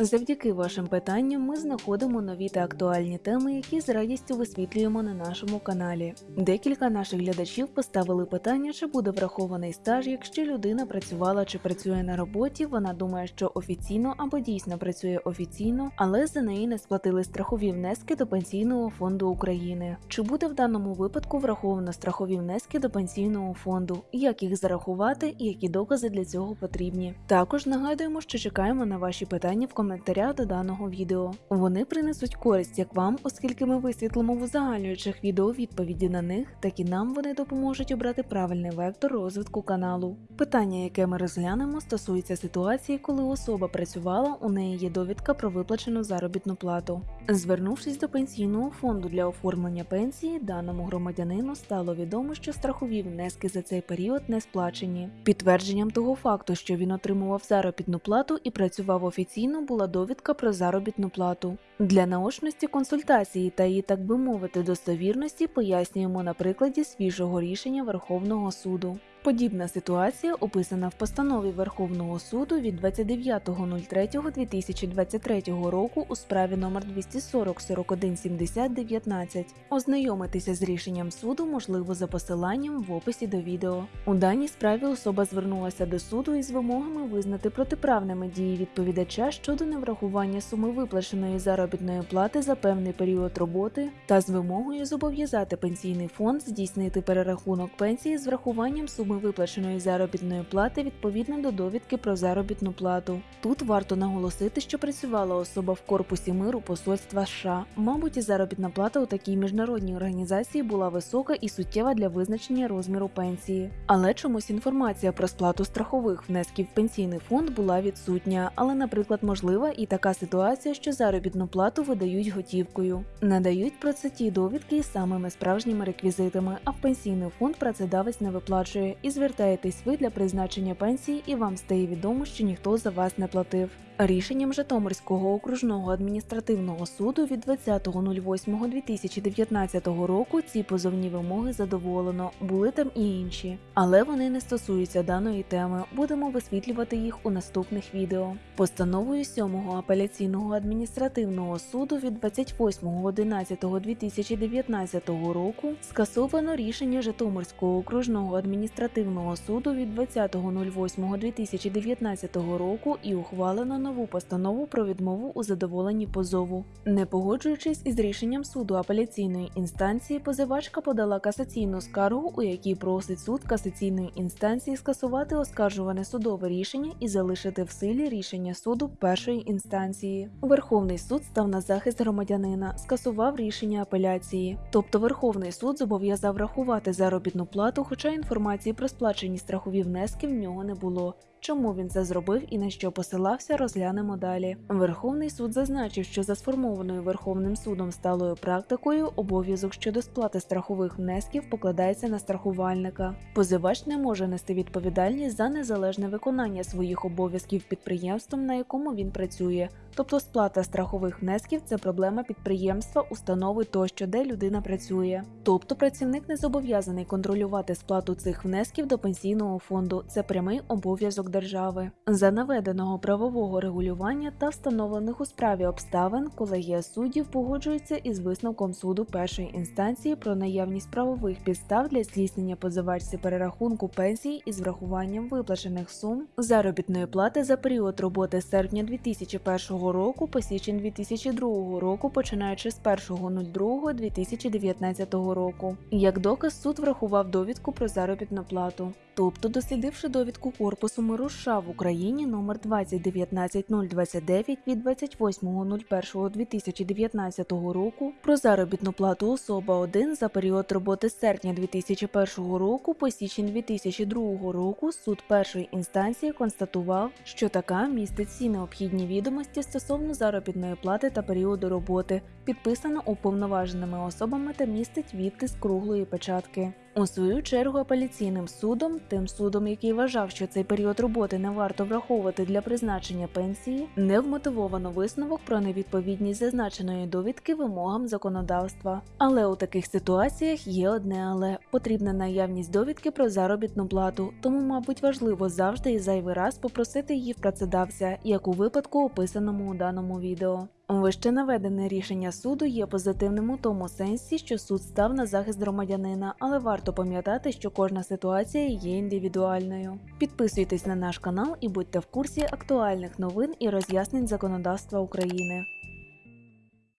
Завдяки вашим питанням ми знаходимо нові та актуальні теми, які з радістю висвітлюємо на нашому каналі. Декілька наших глядачів поставили питання, чи буде врахований стаж, якщо людина працювала чи працює на роботі. Вона думає, що офіційно або дійсно працює офіційно, але за неї не сплатили страхові внески до пенсійного фонду України. Чи буде в даному випадку враховано страхові внески до пенсійного фонду? Як їх зарахувати і які докази для цього потрібні? Також нагадуємо, що чекаємо на ваші питання в коментарях до даного відео. Вони принесуть користь як вам, оскільки ми висвітлимо в узагальнюючих відео відповіді на них, так і нам вони допоможуть обрати правильний вектор розвитку каналу. Питання, яке ми розглянемо, стосується ситуації, коли особа працювала, у неї є довідка про виплачену заробітну плату. Звернувшись до пенсійного фонду для оформлення пенсії, даному громадянину стало відомо, що страхові внески за цей період не сплачені. Підтвердженням того факту, що він отримував заробітну плату і працював офіційно, була довідка про заробітну плату. Для наочності консультації та її, так би мовити, достовірності пояснюємо на прикладі свіжого рішення Верховного суду. Подібна ситуація описана в постанові Верховного суду від 29.03.2023 року у справі номер 240 41 70 19. Ознайомитися з рішенням суду можливо за посиланням в описі до відео. У даній справі особа звернулася до суду із вимогами визнати протиправними дії відповідача щодо неврахування суми виплаченої заробітної плати за певний період роботи та з вимогою зобов'язати пенсійний фонд здійснити перерахунок пенсії з врахуванням суми виплаченої заробітної плати відповідно до довідки про заробітну плату. Тут варто наголосити, що працювала особа в корпусі миру посольства США. Мабуть, і заробітна плата у такій міжнародній організації була висока і суттєва для визначення розміру пенсії. Але чомусь інформація про сплату страхових внесків в пенсійний фонд була відсутня. Але, наприклад, можлива і така ситуація, що заробітну плату видають готівкою. Надають про це ті довідки із самими справжніми реквізитами, а в пенсійний фонд працедавець не виплачує і звертаєтесь ви для призначення пенсії, і вам стає відомо, що ніхто за вас не платив. Рішенням Житомирського окружного адміністративного суду від 20.08.2019 року ці позовні вимоги задоволено, були там і інші, але вони не стосуються даної теми. Будемо висвітлювати їх у наступних відео. Постановою 7-го апеляційного адміністративного суду від 28.11.2019 року скасовано рішення Житомирського окружного адміністративного суду від 20.08.2019 року і ухвалено нову постанову про відмову у задоволенні позову. Не погоджуючись із рішенням суду апеляційної інстанції, позивачка подала касаційну скаргу, у якій просить суд касаційної інстанції скасувати оскаржуване судове рішення і залишити в силі рішення суду першої інстанції. Верховний суд став на захист громадянина, скасував рішення апеляції. Тобто Верховний суд зобов'язав рахувати заробітну плату, хоча інформації про сплачені страхові внески в нього не було. Чому він це зробив і на що посилався, розглянемо далі. Верховний суд зазначив, що за сформованою Верховним судом сталою практикою обов'язок щодо сплати страхових внесків покладається на страхувальника. Позивач не може нести відповідальність за незалежне виконання своїх обов'язків підприємством, на якому він працює. Тобто сплата страхових внесків це проблема підприємства, установи тощо, де людина працює. Тобто працівник не зобов'язаний контролювати сплату цих внесків до пенсійного фонду. Це прямий обов'язок держави. За наведеного правового регулювання та встановлених у справі обставин колегія суддів погоджується із висновком суду першої інстанції про наявність правових підстав для здійснення позивачці перерахунку пенсії із врахуванням виплачених сум заробітної плати за період роботи з серпня 2001 року по січень 2002 року, починаючи з 1.02.2019 року. Як доказ суд врахував довідку про заробітну плату. Тобто, дослідивши довідку корпусу миру США в Україні номер 2019029 від 28.01.2019 року про заробітну плату особа 1 за період роботи з серпня 2001 року по січень 2002 року суд першої інстанції констатував, що така містить всі необхідні відомості стосовно заробітної плати та періоду роботи, підписано уповноваженими особами та містить відтиск круглої печатки. У свою чергу апеляційним судом, тим судом, який вважав, що цей період роботи не варто враховувати для призначення пенсії, не вмотивовано висновок про невідповідність зазначеної довідки вимогам законодавства. Але у таких ситуаціях є одне але потрібна наявність довідки про заробітну плату, тому, мабуть, важливо завжди і зайвий раз попросити її в працедавця, як у випадку, описаному у даному відео. Вище наведене рішення суду є позитивним у тому сенсі, що суд став на захист громадянина, але варто пам'ятати, що кожна ситуація є індивідуальною. Підписуйтесь на наш канал і будьте в курсі актуальних новин і роз'яснень законодавства України.